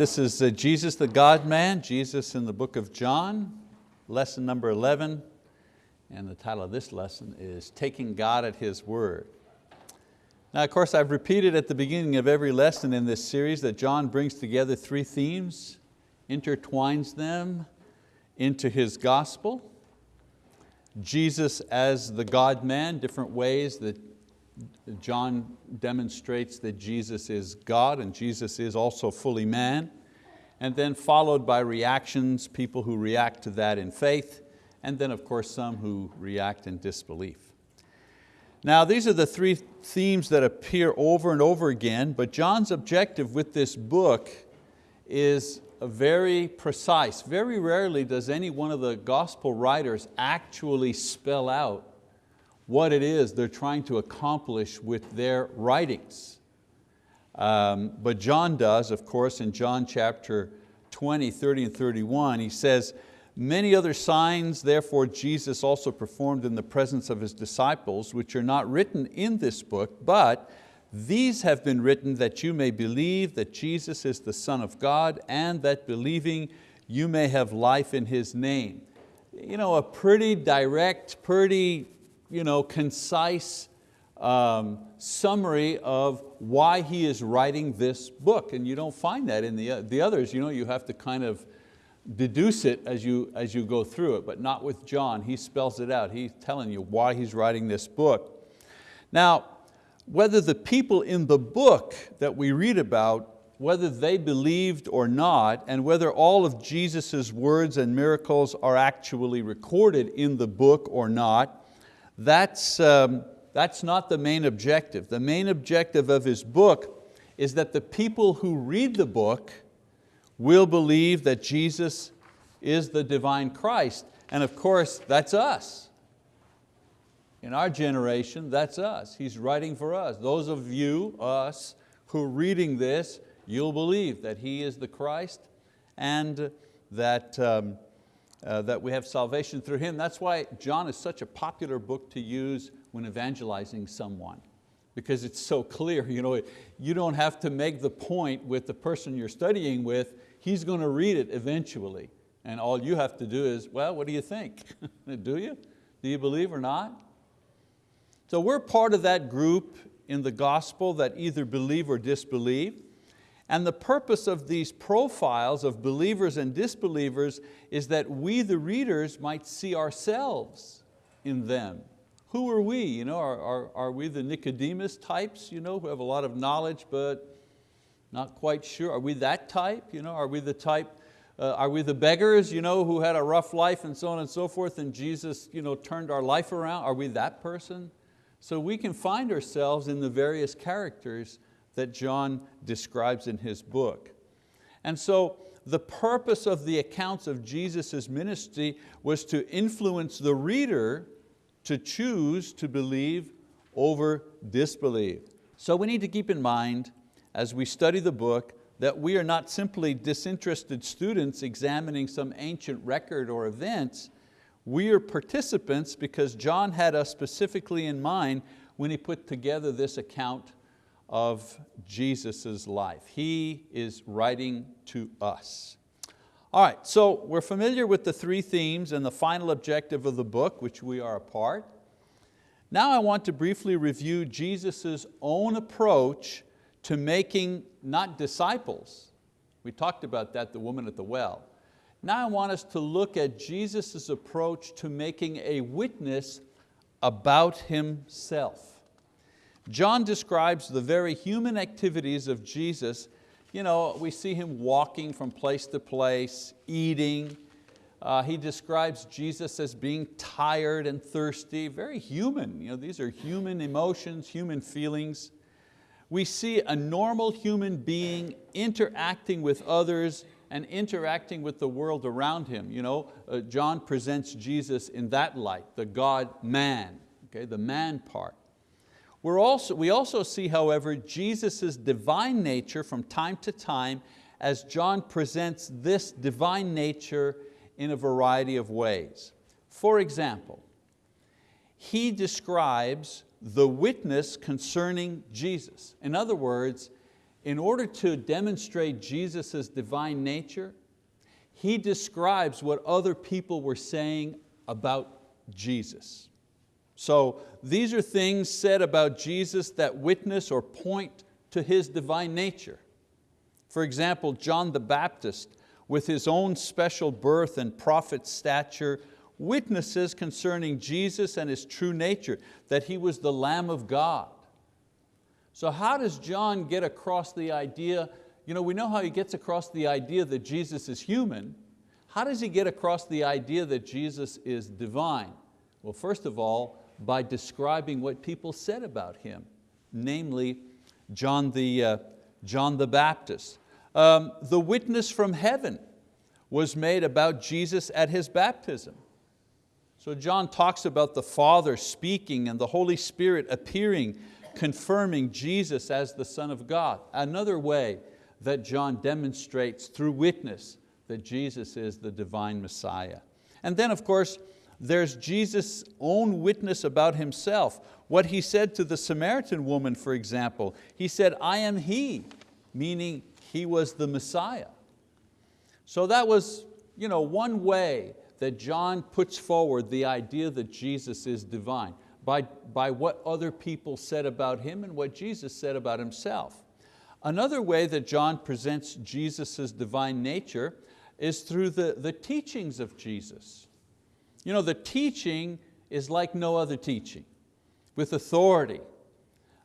this is uh, Jesus the God-man, Jesus in the book of John, lesson number 11, and the title of this lesson is Taking God at His Word. Now of course I've repeated at the beginning of every lesson in this series that John brings together three themes, intertwines them into his gospel. Jesus as the God-man, different ways that John demonstrates that Jesus is God and Jesus is also fully man. And then followed by reactions, people who react to that in faith, and then of course some who react in disbelief. Now these are the three themes that appear over and over again, but John's objective with this book is very precise. Very rarely does any one of the gospel writers actually spell out what it is they're trying to accomplish with their writings. Um, but John does, of course, in John chapter 20, 30 and 31, he says, Many other signs therefore Jesus also performed in the presence of His disciples, which are not written in this book, but these have been written that you may believe that Jesus is the Son of God and that believing you may have life in His name. You know, a pretty direct, pretty you know, concise um, summary of why he is writing this book. And you don't find that in the, the others. You, know, you have to kind of deduce it as you, as you go through it, but not with John. He spells it out. He's telling you why he's writing this book. Now, whether the people in the book that we read about, whether they believed or not, and whether all of Jesus' words and miracles are actually recorded in the book or not, that's, um, that's not the main objective. The main objective of his book is that the people who read the book will believe that Jesus is the divine Christ. And of course, that's us. In our generation, that's us. He's writing for us. Those of you, us, who are reading this, you'll believe that He is the Christ and that um, uh, that we have salvation through Him. That's why John is such a popular book to use when evangelizing someone because it's so clear. You, know, you don't have to make the point with the person you're studying with, he's going to read it eventually. And all you have to do is, well, what do you think? do you? Do you believe or not? So we're part of that group in the gospel that either believe or disbelieve. And the purpose of these profiles of believers and disbelievers is that we, the readers, might see ourselves in them. Who are we? You know, are, are, are we the Nicodemus types you know, who have a lot of knowledge but not quite sure? Are we that type? You know, are we the type, uh, are we the beggars you know, who had a rough life and so on and so forth and Jesus you know, turned our life around? Are we that person? So we can find ourselves in the various characters that John describes in his book. And so the purpose of the accounts of Jesus' ministry was to influence the reader to choose to believe over disbelieve. So we need to keep in mind as we study the book that we are not simply disinterested students examining some ancient record or events, we are participants because John had us specifically in mind when he put together this account of Jesus' life. He is writing to us. All right, so we're familiar with the three themes and the final objective of the book, which we are a part. Now I want to briefly review Jesus' own approach to making not disciples. We talked about that, the woman at the well. Now I want us to look at Jesus' approach to making a witness about Himself. John describes the very human activities of Jesus. You know, we see Him walking from place to place, eating. Uh, he describes Jesus as being tired and thirsty, very human. You know, these are human emotions, human feelings. We see a normal human being interacting with others and interacting with the world around him. You know, uh, John presents Jesus in that light, the God-man, okay, the man part. We're also, we also see, however, Jesus' divine nature from time to time as John presents this divine nature in a variety of ways. For example, he describes the witness concerning Jesus. In other words, in order to demonstrate Jesus' divine nature, he describes what other people were saying about Jesus. So these are things said about Jesus that witness or point to His divine nature. For example, John the Baptist, with his own special birth and prophet stature, witnesses concerning Jesus and His true nature, that He was the Lamb of God. So how does John get across the idea, you know, we know how he gets across the idea that Jesus is human, how does he get across the idea that Jesus is divine? Well, first of all, by describing what people said about Him, namely John the, uh, John the Baptist. Um, the witness from heaven was made about Jesus at His baptism. So John talks about the Father speaking and the Holy Spirit appearing, confirming Jesus as the Son of God. Another way that John demonstrates through witness that Jesus is the divine Messiah. And then of course, there's Jesus' own witness about Himself. What He said to the Samaritan woman, for example, He said, I am He, meaning He was the Messiah. So that was you know, one way that John puts forward the idea that Jesus is divine, by, by what other people said about Him and what Jesus said about Himself. Another way that John presents Jesus' divine nature is through the, the teachings of Jesus. You know, the teaching is like no other teaching, with authority.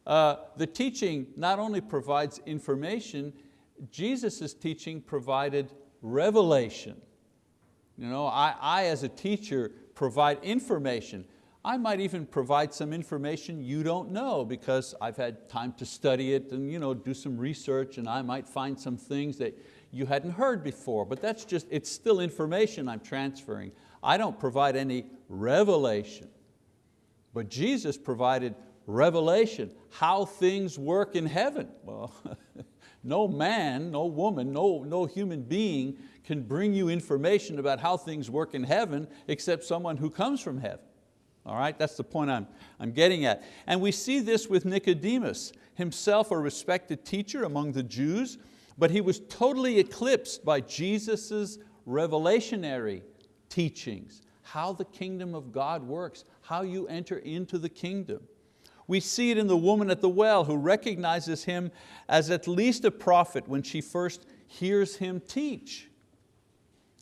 Uh, the teaching not only provides information, Jesus' teaching provided revelation. You know, I, I as a teacher provide information. I might even provide some information you don't know because I've had time to study it and you know, do some research and I might find some things that you hadn't heard before, but that's just, it's still information I'm transferring. I don't provide any revelation. But Jesus provided revelation, how things work in heaven. Well, no man, no woman, no, no human being can bring you information about how things work in heaven except someone who comes from heaven. All right, that's the point I'm, I'm getting at. And we see this with Nicodemus, himself a respected teacher among the Jews, but he was totally eclipsed by Jesus' revelationary teachings, how the kingdom of God works, how you enter into the kingdom. We see it in the woman at the well who recognizes him as at least a prophet when she first hears him teach.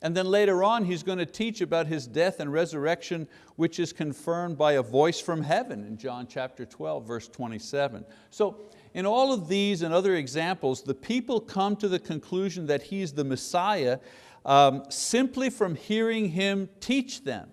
And then later on he's going to teach about his death and resurrection which is confirmed by a voice from heaven in John chapter 12 verse 27. So in all of these and other examples the people come to the conclusion that he's the Messiah um, simply from hearing him teach them.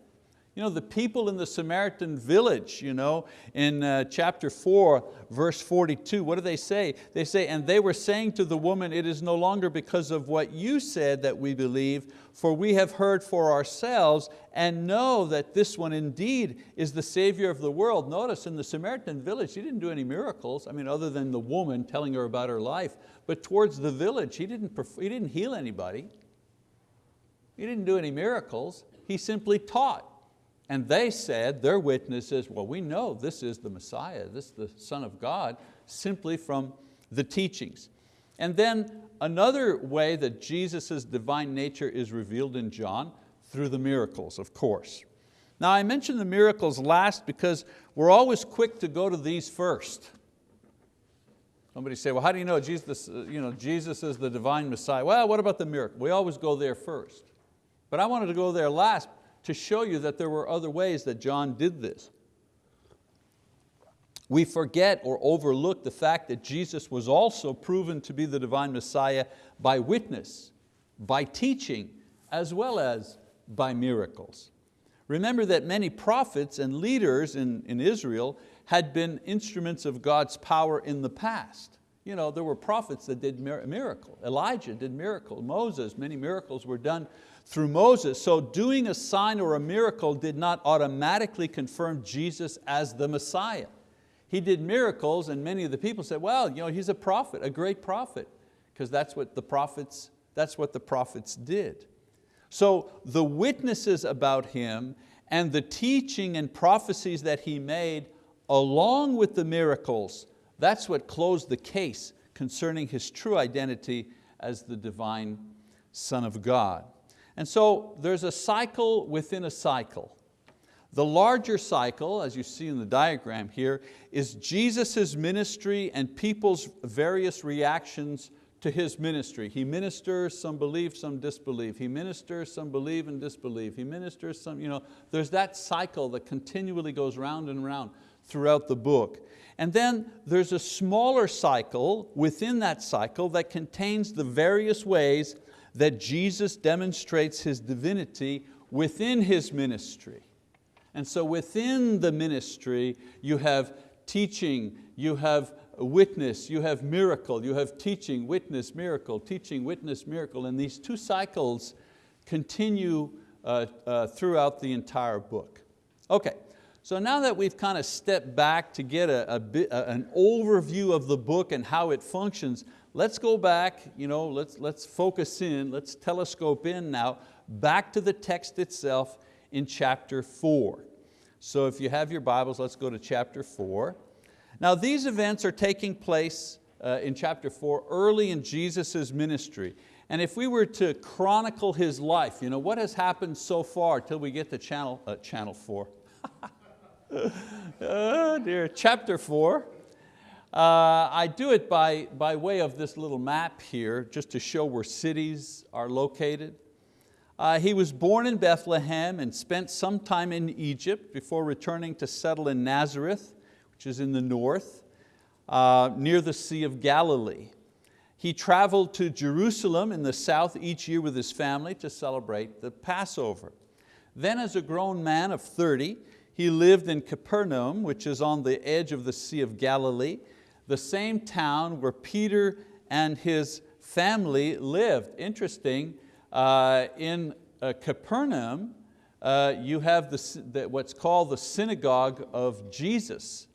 You know, the people in the Samaritan village, you know, in uh, chapter four, verse 42, what do they say? They say, and they were saying to the woman, it is no longer because of what you said that we believe, for we have heard for ourselves and know that this one indeed is the Savior of the world. Notice in the Samaritan village, he didn't do any miracles, I mean, other than the woman telling her about her life, but towards the village, he didn't, he didn't heal anybody. He didn't do any miracles, he simply taught. And they said, their witnesses, well, we know this is the Messiah, this is the Son of God, simply from the teachings. And then another way that Jesus' divine nature is revealed in John, through the miracles, of course. Now I mentioned the miracles last because we're always quick to go to these first. Somebody say, well, how do you know Jesus, you know, Jesus is the divine Messiah? Well, what about the miracle? We always go there first. But I wanted to go there last to show you that there were other ways that John did this. We forget or overlook the fact that Jesus was also proven to be the divine Messiah by witness, by teaching, as well as by miracles. Remember that many prophets and leaders in, in Israel had been instruments of God's power in the past. You know, there were prophets that did miracle. Elijah did miracle. Moses, many miracles were done through Moses. So doing a sign or a miracle did not automatically confirm Jesus as the Messiah. He did miracles and many of the people said, well, you know, he's a prophet, a great prophet, because that's what the prophets, that's what the prophets did. So the witnesses about him and the teaching and prophecies that he made along with the miracles, that's what closed the case concerning His true identity as the divine Son of God. And so there's a cycle within a cycle. The larger cycle, as you see in the diagram here, is Jesus' ministry and people's various reactions to His ministry. He ministers, some believe, some disbelieve. He ministers, some believe and disbelieve. He ministers, some, you know, there's that cycle that continually goes round and round throughout the book. And then there's a smaller cycle within that cycle that contains the various ways that Jesus demonstrates His divinity within His ministry. And so within the ministry, you have teaching, you have witness, you have miracle, you have teaching, witness, miracle, teaching, witness, miracle, and these two cycles continue uh, uh, throughout the entire book. Okay, so now that we've kind of stepped back to get a, a bit, a, an overview of the book and how it functions, let's go back, you know, let's, let's focus in, let's telescope in now, back to the text itself in chapter four. So if you have your Bibles, let's go to chapter four. Now these events are taking place uh, in chapter four early in Jesus' ministry. And if we were to chronicle his life, you know, what has happened so far till we get to channel, uh, channel four? oh dear, chapter four. Uh, I do it by, by way of this little map here, just to show where cities are located. Uh, he was born in Bethlehem and spent some time in Egypt before returning to settle in Nazareth, which is in the north, uh, near the Sea of Galilee. He traveled to Jerusalem in the south each year with his family to celebrate the Passover. Then as a grown man of 30, he lived in Capernaum, which is on the edge of the Sea of Galilee, the same town where Peter and his family lived. Interesting, uh, in uh, Capernaum, uh, you have the, the, what's called the synagogue of Jesus.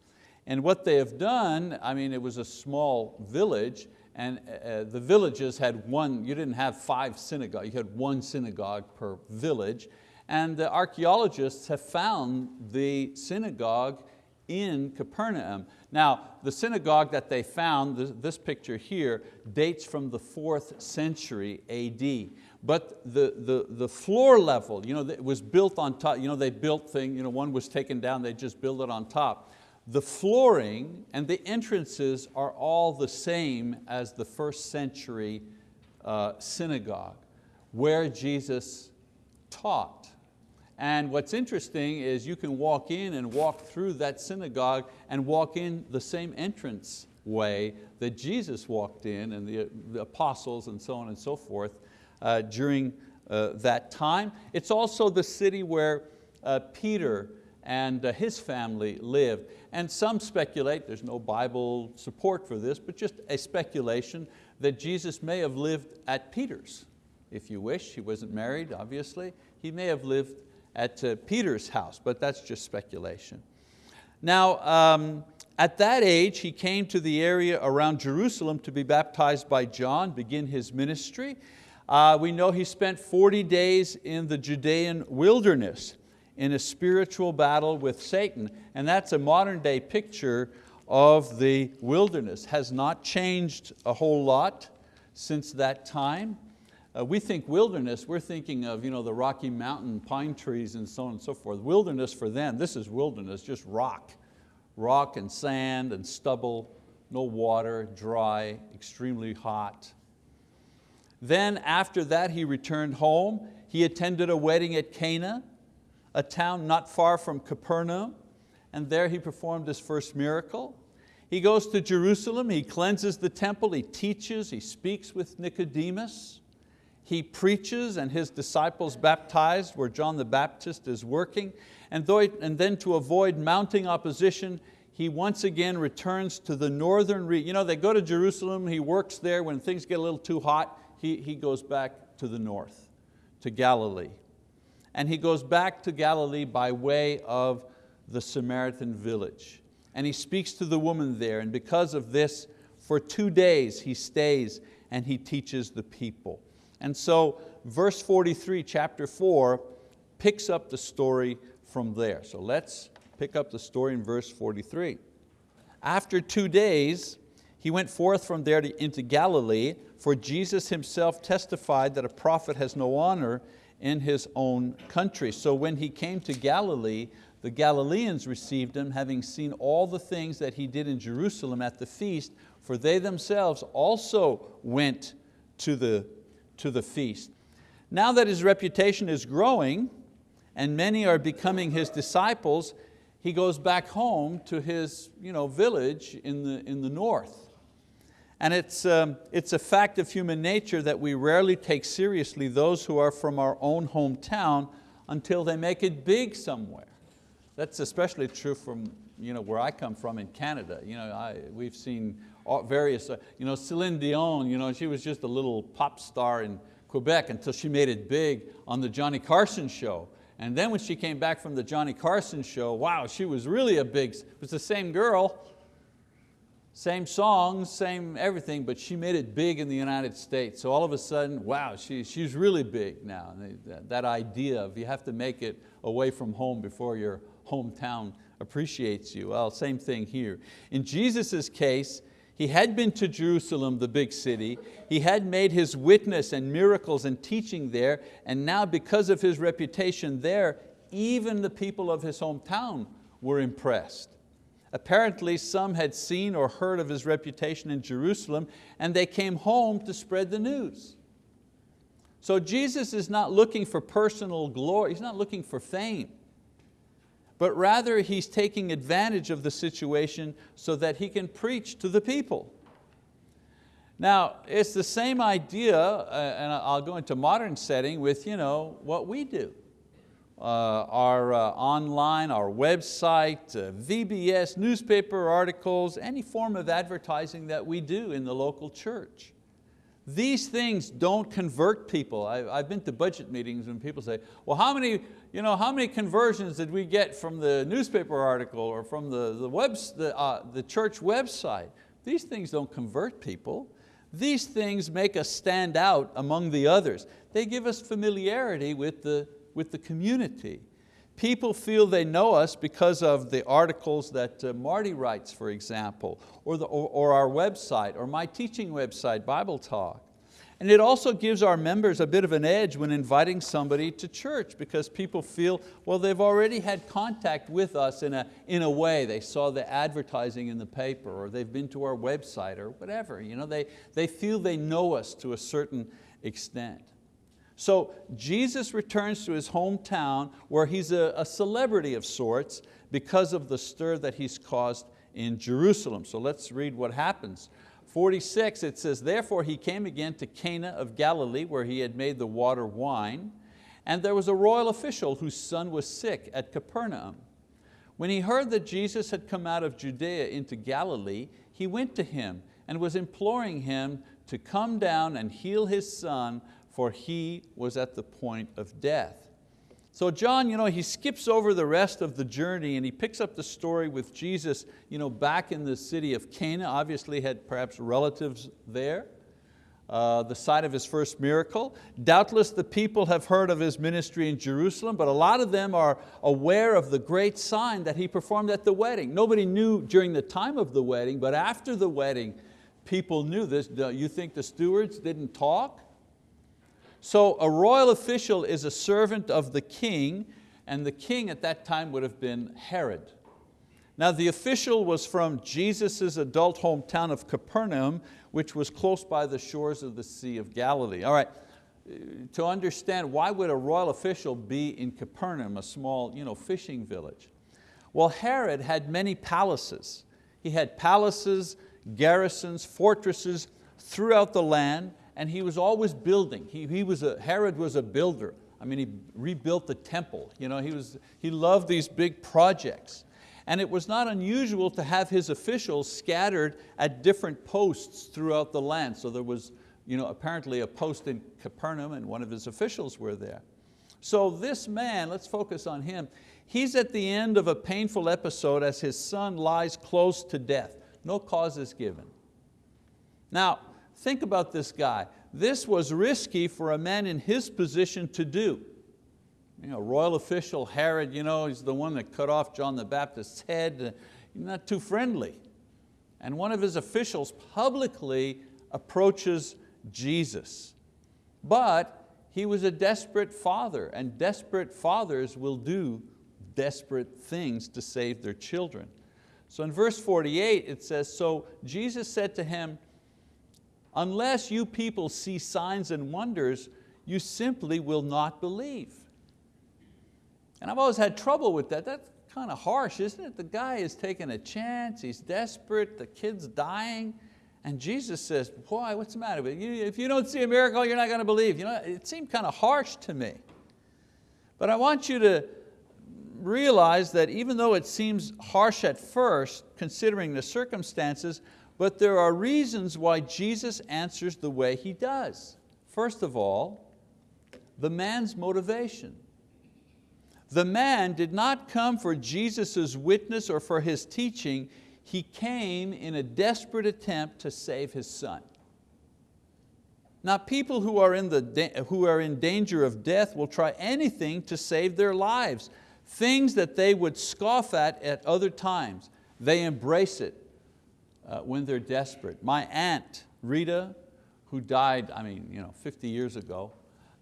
And what they have done, I mean, it was a small village, and uh, the villages had one, you didn't have five synagogues, you had one synagogue per village. And the archeologists have found the synagogue in Capernaum. Now, the synagogue that they found, this, picture here, dates from the fourth century AD. But the, the, the floor level, you know, it was built on top, you know, they built thing, you know, one was taken down, they just built it on top. The flooring and the entrances are all the same as the first century uh, synagogue where Jesus taught. And what's interesting is you can walk in and walk through that synagogue and walk in the same entrance way that Jesus walked in and the, the apostles and so on and so forth uh, during uh, that time. It's also the city where uh, Peter and uh, his family lived. And some speculate, there's no Bible support for this, but just a speculation that Jesus may have lived at Peter's, if you wish. He wasn't married, obviously. He may have lived at uh, Peter's house, but that's just speculation. Now, um, at that age, he came to the area around Jerusalem to be baptized by John, begin his ministry. Uh, we know he spent 40 days in the Judean wilderness in a spiritual battle with Satan. And that's a modern day picture of the wilderness. Has not changed a whole lot since that time. Uh, we think wilderness, we're thinking of you know, the Rocky Mountain pine trees and so on and so forth. Wilderness for them, this is wilderness, just rock. Rock and sand and stubble, no water, dry, extremely hot. Then after that he returned home. He attended a wedding at Cana, a town not far from Capernaum, and there he performed his first miracle. He goes to Jerusalem, he cleanses the temple, he teaches, he speaks with Nicodemus. He preaches and his disciples baptized where John the Baptist is working. And, though, and then to avoid mounting opposition, he once again returns to the northern region. You know, they go to Jerusalem, he works there when things get a little too hot, he, he goes back to the north, to Galilee. And he goes back to Galilee by way of the Samaritan village. And he speaks to the woman there, and because of this, for two days he stays and he teaches the people. And so verse 43, chapter four, picks up the story from there. So let's pick up the story in verse 43. After two days, he went forth from there to, into Galilee, for Jesus himself testified that a prophet has no honor in his own country. So when he came to Galilee, the Galileans received him, having seen all the things that he did in Jerusalem at the feast, for they themselves also went to the, to the feast. Now that his reputation is growing, and many are becoming his disciples, he goes back home to his you know, village in the, in the north. And it's, um, it's a fact of human nature that we rarely take seriously those who are from our own hometown until they make it big somewhere. That's especially true from you know, where I come from in Canada. You know, I, we've seen various, uh, you know, Celine Dion, you know, she was just a little pop star in Quebec until she made it big on the Johnny Carson show. And then when she came back from the Johnny Carson show, wow, she was really a big, it was the same girl, same songs, same everything, but she made it big in the United States. So all of a sudden, wow, she, she's really big now. That, that idea of you have to make it away from home before your hometown appreciates you. Well, same thing here. In Jesus' case, he had been to Jerusalem, the big city. He had made his witness and miracles and teaching there, and now because of his reputation there, even the people of his hometown were impressed. Apparently some had seen or heard of his reputation in Jerusalem and they came home to spread the news. So Jesus is not looking for personal glory, He's not looking for fame, but rather He's taking advantage of the situation so that He can preach to the people. Now, it's the same idea, uh, and I'll go into modern setting with you know, what we do uh, our uh, online, our website, uh, VBS, newspaper articles, any form of advertising that we do in the local church. These things don't convert people. I, have been to budget meetings and people say, well, how many, you know, how many conversions did we get from the newspaper article or from the, the, webs, the, uh, the church website? These things don't convert people. These things make us stand out among the others. They give us familiarity with the, with the community. People feel they know us because of the articles that uh, Marty writes, for example, or, the, or, or our website, or my teaching website, Bible Talk. And it also gives our members a bit of an edge when inviting somebody to church because people feel, well, they've already had contact with us in a, in a way. They saw the advertising in the paper or they've been to our website or whatever. You know, they, they feel they know us to a certain extent. So Jesus returns to his hometown where he's a, a, celebrity of sorts because of the stir that he's caused in Jerusalem. So let's read what happens. 46, it says, Therefore he came again to Cana of Galilee where he had made the water wine. And there was a royal official whose son was sick at Capernaum. When he heard that Jesus had come out of Judea into Galilee, he went to him and was imploring him to come down and heal his son for he was at the point of death. So John, you know, he skips over the rest of the journey and he picks up the story with Jesus you know, back in the city of Cana, obviously had perhaps relatives there, uh, the site of his first miracle. Doubtless the people have heard of his ministry in Jerusalem, but a lot of them are aware of the great sign that he performed at the wedding. Nobody knew during the time of the wedding, but after the wedding, people knew this. You think the stewards didn't talk? So a royal official is a servant of the king, and the king at that time would have been Herod. Now the official was from Jesus' adult hometown of Capernaum, which was close by the shores of the Sea of Galilee. All right, to understand why would a royal official be in Capernaum, a small you know, fishing village? Well, Herod had many palaces. He had palaces, garrisons, fortresses throughout the land, and he was always building. He, he was a, Herod was a builder. I mean, he rebuilt the temple. You know, he, was, he loved these big projects. And it was not unusual to have his officials scattered at different posts throughout the land. So there was you know, apparently a post in Capernaum and one of his officials were there. So this man, let's focus on him, he's at the end of a painful episode as his son lies close to death. No cause is given. Now, Think about this guy. This was risky for a man in his position to do. You know, royal official Herod, you know, he's the one that cut off John the Baptist's head. Uh, he's not too friendly. And one of his officials publicly approaches Jesus. But he was a desperate father and desperate fathers will do desperate things to save their children. So in verse 48 it says, so Jesus said to him, unless you people see signs and wonders, you simply will not believe. And I've always had trouble with that. That's kind of harsh, isn't it? The guy is taking a chance, he's desperate, the kid's dying, and Jesus says, why, what's the matter with you? If you don't see a miracle, you're not going to believe. You know, it seemed kind of harsh to me. But I want you to realize that even though it seems harsh at first, considering the circumstances, but there are reasons why Jesus answers the way He does. First of all, the man's motivation. The man did not come for Jesus' witness or for his teaching, he came in a desperate attempt to save his son. Now people who are, in the, who are in danger of death will try anything to save their lives. Things that they would scoff at at other times, they embrace it uh, when they're desperate. My aunt, Rita, who died I mean, you know, 50 years ago,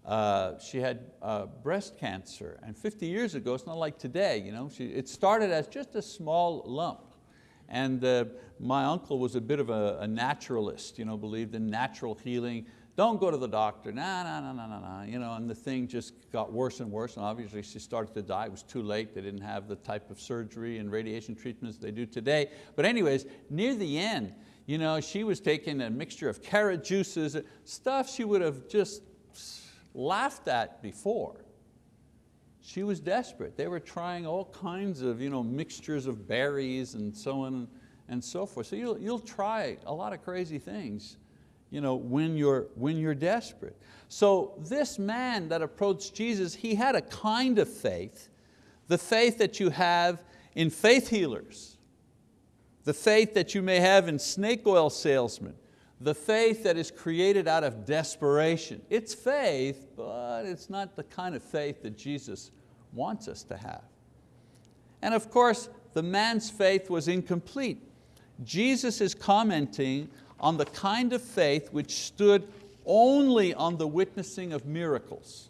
uh, she had uh, breast cancer and 50 years ago, it's not like today, you know, she, it started as just a small lump. And uh, my uncle was a bit of a, a, naturalist, you know, believed in natural healing. Don't go to the doctor, nah, nah, nah, nah, nah, nah. You know, and the thing just got worse and worse and obviously she started to die. It was too late. They didn't have the type of surgery and radiation treatments they do today. But anyways, near the end, you know, she was taking a mixture of carrot juices, stuff she would have just laughed at before. She was desperate. They were trying all kinds of you know, mixtures of berries and so on and so forth. So you'll, you'll try a lot of crazy things you know, when, you're, when you're desperate. So this man that approached Jesus, he had a kind of faith, the faith that you have in faith healers, the faith that you may have in snake oil salesmen, the faith that is created out of desperation. It's faith, but it's not the kind of faith that Jesus wants us to have. And of course, the man's faith was incomplete. Jesus is commenting on the kind of faith which stood only on the witnessing of miracles.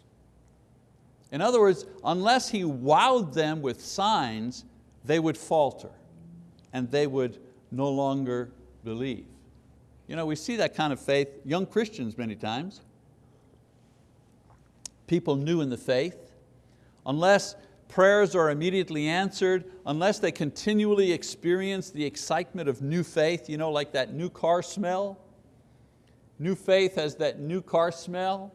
In other words, unless he wowed them with signs, they would falter and they would no longer believe. You know, we see that kind of faith, young Christians many times, people new in the faith, unless prayers are immediately answered, unless they continually experience the excitement of new faith, you know, like that new car smell. New faith has that new car smell.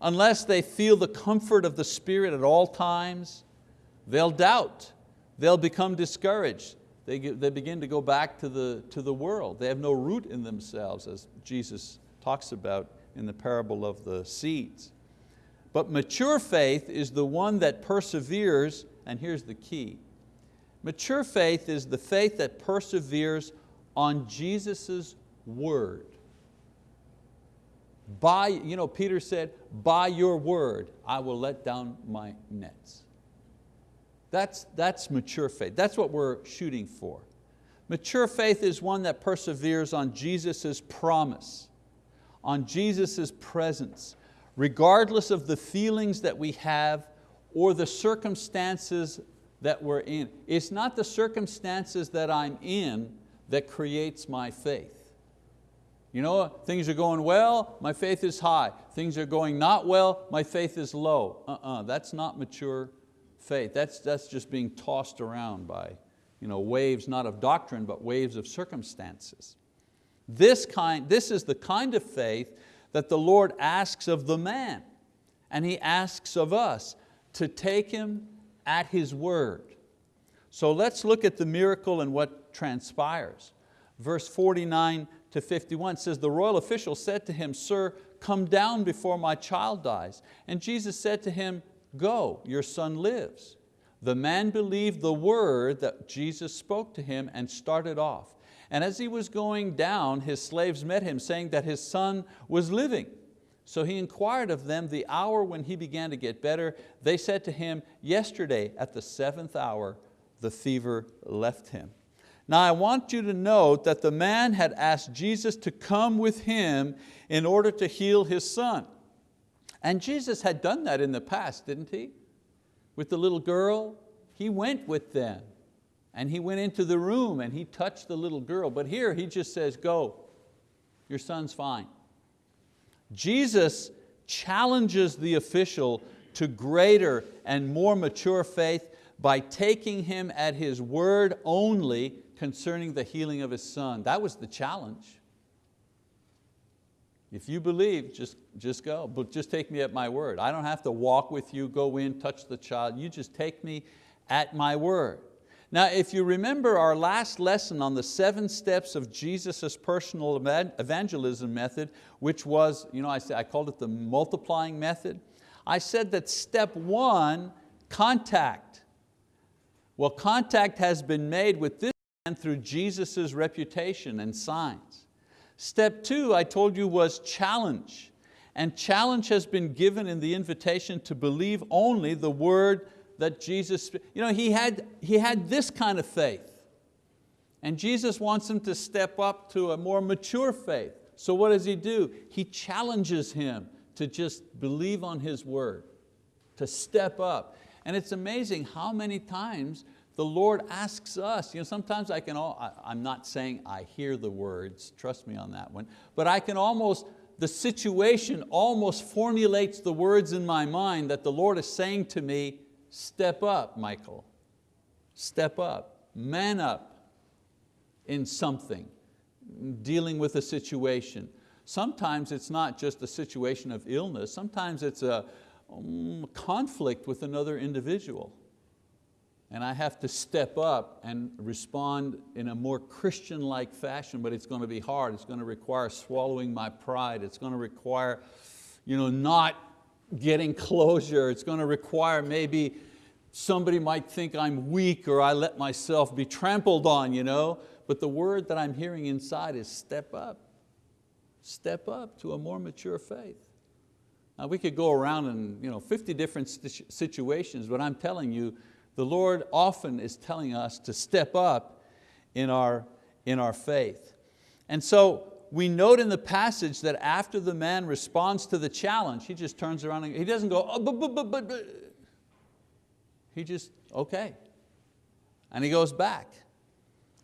Unless they feel the comfort of the Spirit at all times, they'll doubt, they'll become discouraged, they, they begin to go back to the, to the world. They have no root in themselves as Jesus talks about in the parable of the seeds. But mature faith is the one that perseveres, and here's the key. Mature faith is the faith that perseveres on Jesus' word. By, you know, Peter said, by your word I will let down my nets. That's, that's mature faith. That's what we're shooting for. Mature faith is one that perseveres on Jesus' promise, on Jesus' presence, regardless of the feelings that we have or the circumstances that we're in. It's not the circumstances that I'm in that creates my faith. You know, things are going well, my faith is high. Things are going not well, my faith is low. Uh-uh, that's not mature faith. That's, that's just being tossed around by you know, waves, not of doctrine, but waves of circumstances. This, kind, this is the kind of faith that the Lord asks of the man, and He asks of us to take Him at His word. So let's look at the miracle and what transpires. Verse 49 to 51 says, the royal official said to him, Sir, come down before my child dies. And Jesus said to him, go, your son lives. The man believed the word that Jesus spoke to him and started off. And as he was going down, his slaves met him, saying that his son was living. So he inquired of them the hour when he began to get better. They said to him, yesterday at the seventh hour, the fever left him. Now I want you to note that the man had asked Jesus to come with him in order to heal his son. And Jesus had done that in the past, didn't he? With the little girl, he went with them. And he went into the room and he touched the little girl. But here he just says, go, your son's fine. Jesus challenges the official to greater and more mature faith by taking him at his word only concerning the healing of his son. That was the challenge. If you believe, just, just go, but just take me at my word. I don't have to walk with you, go in, touch the child. You just take me at my word. Now, if you remember our last lesson on the seven steps of Jesus' personal evangelism method, which was, you know, I, said, I called it the multiplying method. I said that step one, contact. Well, contact has been made with this man through Jesus' reputation and signs. Step two, I told you, was challenge. And challenge has been given in the invitation to believe only the word that Jesus, you know, he had, he had this kind of faith. And Jesus wants him to step up to a more mature faith. So what does he do? He challenges him to just believe on His word, to step up. And it's amazing how many times the Lord asks us, you know, sometimes I can, all, I, I'm not saying I hear the words, trust me on that one, but I can almost, the situation almost formulates the words in my mind that the Lord is saying to me, step up, Michael, step up, man up in something, dealing with a situation. Sometimes it's not just a situation of illness, sometimes it's a um, conflict with another individual and I have to step up and respond in a more Christian-like fashion, but it's going to be hard. It's going to require swallowing my pride. It's going to require you know, not getting closure. It's going to require maybe somebody might think I'm weak or I let myself be trampled on, you know? but the word that I'm hearing inside is step up. Step up to a more mature faith. Now we could go around in you know, 50 different situations, but I'm telling you, the Lord often is telling us to step up in our, in our faith. And so we note in the passage that after the man responds to the challenge, he just turns around and he doesn't go, oh, but, but, but, but. he just, okay. And he goes back.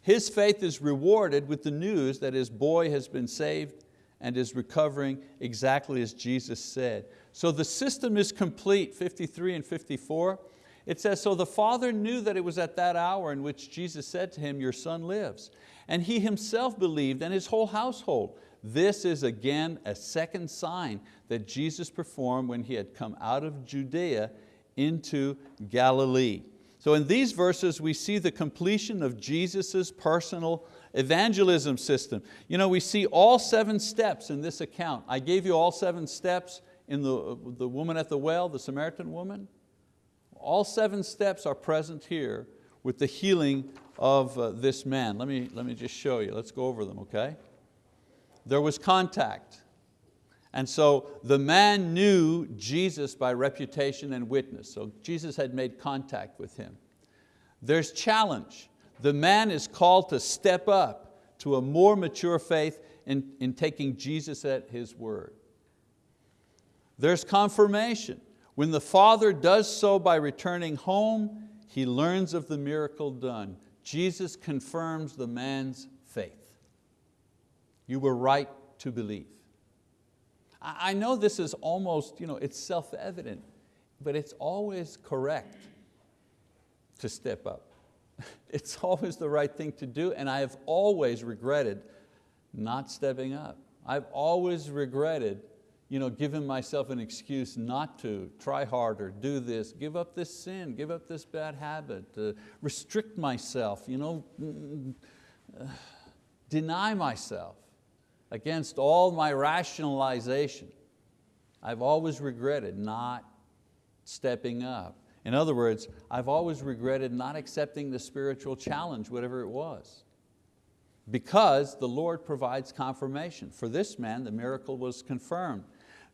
His faith is rewarded with the news that his boy has been saved and is recovering exactly as Jesus said. So the system is complete, 53 and 54. It says, so the father knew that it was at that hour in which Jesus said to him, your son lives. And he himself believed and his whole household. This is again a second sign that Jesus performed when he had come out of Judea into Galilee. So in these verses we see the completion of Jesus' personal evangelism system. You know, we see all seven steps in this account. I gave you all seven steps in the, the woman at the well, the Samaritan woman. All seven steps are present here with the healing of uh, this man. Let me, let me just show you, let's go over them, okay? There was contact. And so the man knew Jesus by reputation and witness. So Jesus had made contact with him. There's challenge. The man is called to step up to a more mature faith in, in taking Jesus at His word. There's confirmation. When the father does so by returning home, he learns of the miracle done. Jesus confirms the man's faith. You were right to believe. I know this is almost, you know, it's self-evident, but it's always correct to step up. It's always the right thing to do and I have always regretted not stepping up. I've always regretted you know, giving myself an excuse not to, try harder, do this, give up this sin, give up this bad habit, uh, restrict myself, you know, uh, deny myself against all my rationalization. I've always regretted not stepping up. In other words, I've always regretted not accepting the spiritual challenge, whatever it was because the Lord provides confirmation. For this man, the miracle was confirmed.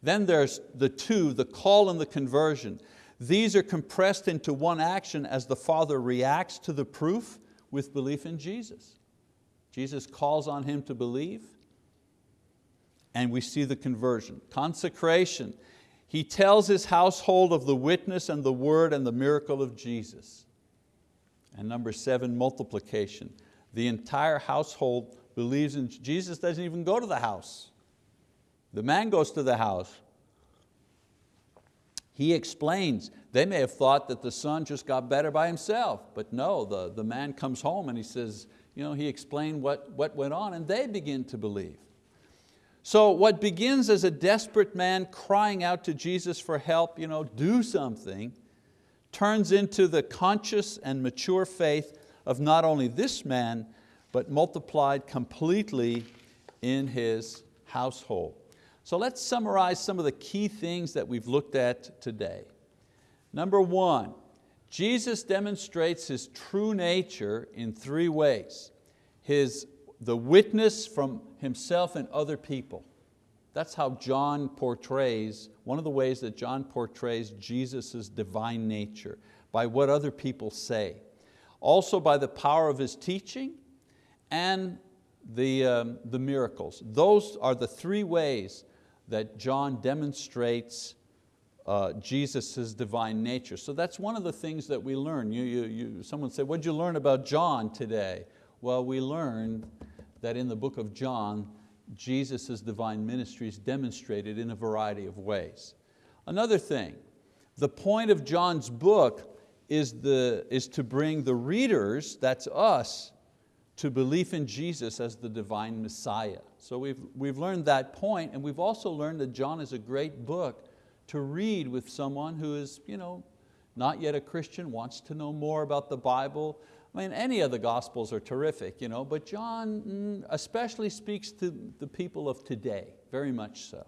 Then there's the two, the call and the conversion. These are compressed into one action as the Father reacts to the proof with belief in Jesus. Jesus calls on him to believe, and we see the conversion. Consecration, he tells his household of the witness and the word and the miracle of Jesus. And number seven, multiplication. The entire household believes in, Jesus doesn't even go to the house. The man goes to the house. He explains, they may have thought that the son just got better by himself, but no, the, the man comes home and he says, you know, he explained what, what went on and they begin to believe. So what begins as a desperate man crying out to Jesus for help, you know, do something, turns into the conscious and mature faith of not only this man, but multiplied completely in his household. So let's summarize some of the key things that we've looked at today. Number one, Jesus demonstrates His true nature in three ways. His, the witness from Himself and other people. That's how John portrays, one of the ways that John portrays Jesus' divine nature, by what other people say. Also by the power of His teaching and the, um, the miracles. Those are the three ways that John demonstrates uh, Jesus' divine nature. So that's one of the things that we learn. You, you, you, someone said, what did you learn about John today? Well, we learned that in the book of John, Jesus' divine ministry is demonstrated in a variety of ways. Another thing, the point of John's book is, the, is to bring the readers, that's us, to belief in Jesus as the divine Messiah. So we've, we've learned that point and we've also learned that John is a great book to read with someone who is you know, not yet a Christian, wants to know more about the Bible. I mean, any of the Gospels are terrific, you know, but John mm, especially speaks to the people of today, very much so.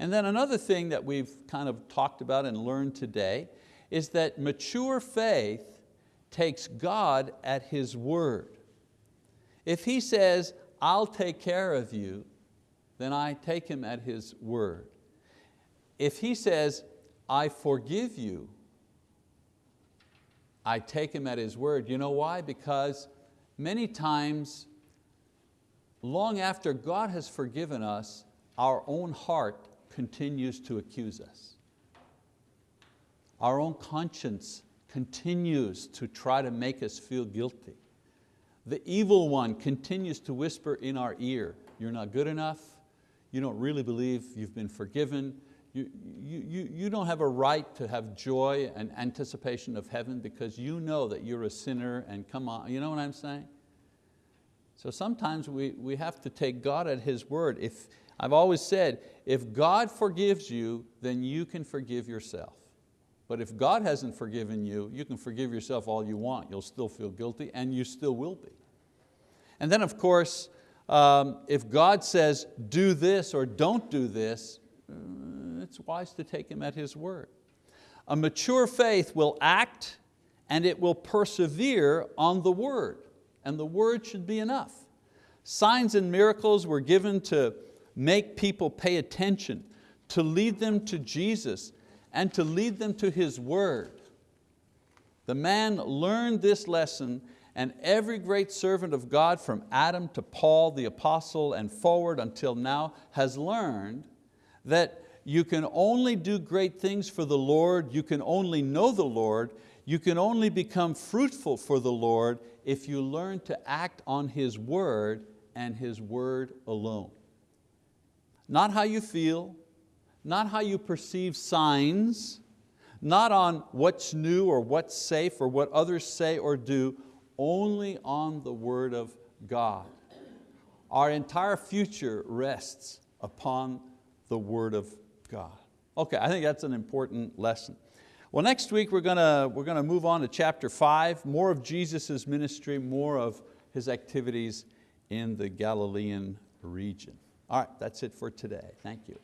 And then another thing that we've kind of talked about and learned today is that mature faith takes God at His word. If He says, I'll take care of you, then I take Him at His word. If He says, I forgive you, I take Him at His word. You know why? Because many times, long after God has forgiven us, our own heart continues to accuse us. Our own conscience continues to try to make us feel guilty. The evil one continues to whisper in our ear, you're not good enough, you don't really believe you've been forgiven, you, you, you don't have a right to have joy and anticipation of heaven because you know that you're a sinner and come on, you know what I'm saying? So sometimes we, we have to take God at His word. If, I've always said, if God forgives you, then you can forgive yourself. But if God hasn't forgiven you, you can forgive yourself all you want. You'll still feel guilty and you still will be. And then of course, um, if God says do this or don't do this, uh, it's wise to take Him at His word. A mature faith will act and it will persevere on the word and the word should be enough. Signs and miracles were given to make people pay attention, to lead them to Jesus, and to lead them to His word. The man learned this lesson and every great servant of God from Adam to Paul the apostle and forward until now has learned that you can only do great things for the Lord, you can only know the Lord, you can only become fruitful for the Lord if you learn to act on His word and His word alone. Not how you feel, not how you perceive signs, not on what's new or what's safe or what others say or do, only on the word of God. Our entire future rests upon the word of God. Okay, I think that's an important lesson. Well, next week we're going to, we're going to move on to chapter five, more of Jesus' ministry, more of His activities in the Galilean region. All right, that's it for today. Thank you.